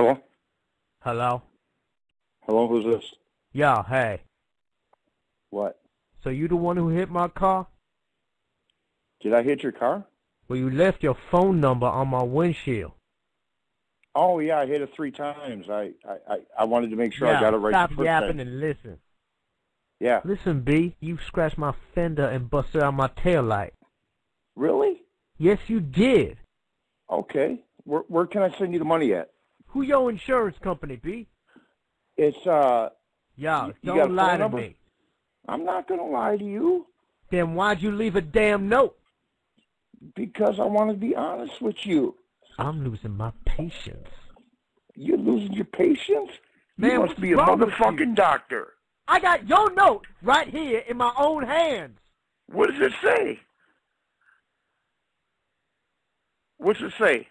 Hello? Hello? Hello, who's this? Yeah, hey. What? So you the one who hit my car? Did I hit your car? Well, you left your phone number on my windshield. Oh yeah, I hit it three times. I I, I, I wanted to make sure yeah, I got it right stop the first yapping time. and listen. Yeah. Listen, B, you scratched my fender and busted out my tail light. Really? Yes, you did. Okay. Where where can I send you the money at? Who your insurance company, be? It's uh Yeah, You- you don't phone lie to number? me. I'm not gonna lie to you Then why'd you leave a damn note? because I want to be honest with you. I'm losing my patience. You're losing your patience? Man, you must be a motherfucking doctor. I got your note right here in my own hands. What does it say? What's it say?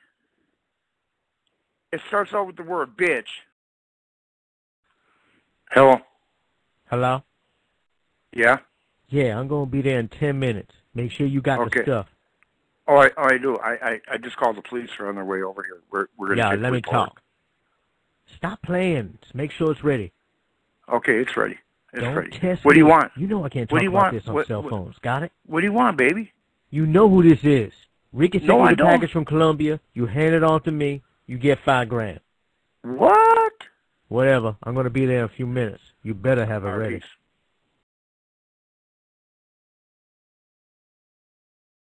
It starts out with the word bitch. Hello? Hello? Yeah? Yeah, I'm gonna be there in ten minutes. Make sure you got Okay. the stuff. Oh, I, oh, I do. I, I, I just called the police. They're on their way over here. We're, we're gonna Yeah, let me talk. Stop playing. Just make sure it's ready. Okay, it's ready. It's Don't ready. test what do you want? You know I can't What talk do you about want? this on What- cell what- phones. Got it? What do you want, baby? You know who this is. Ricky sent No, you the package from Colombia. You hand it on to me. You get five grand. What? Whatever. I'm gonna be there in a few minutes. You better have it All ready.